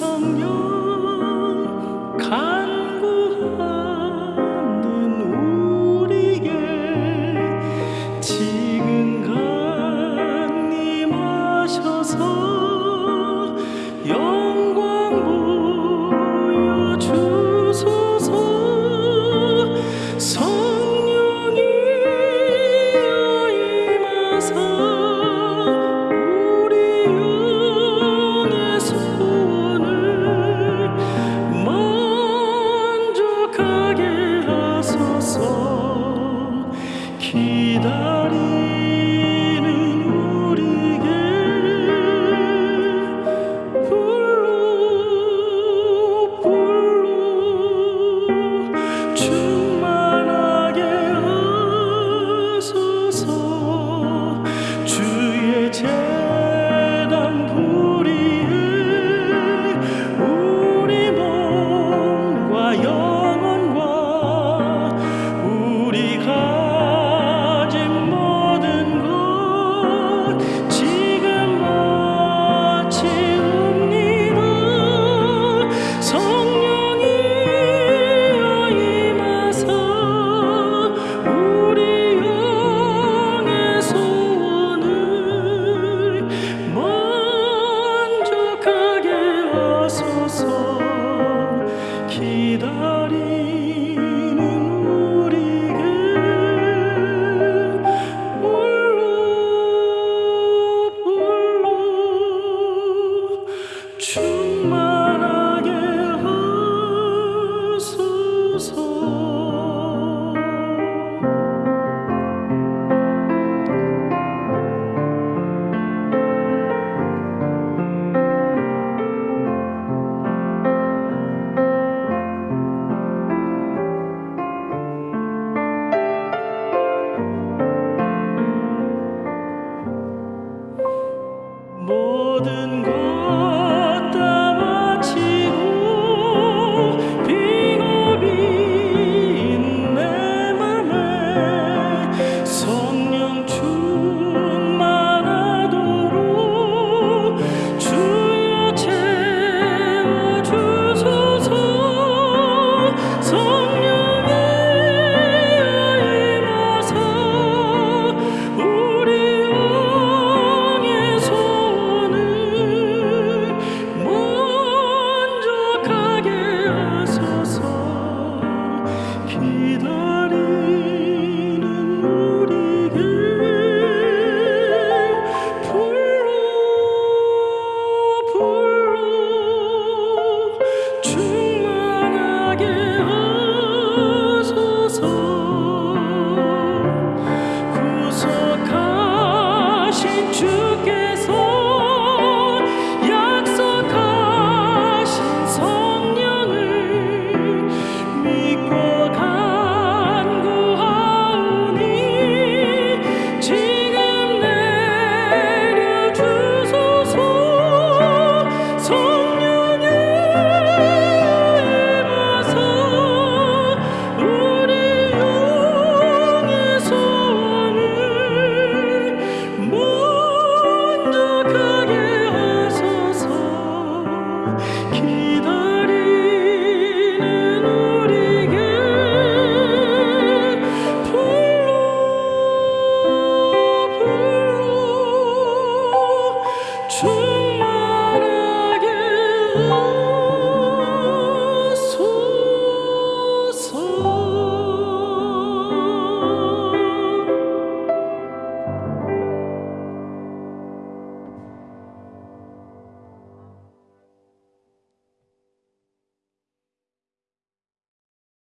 청년 간구하는 우리의 지 soul. 충만하게 하소서. 모든 것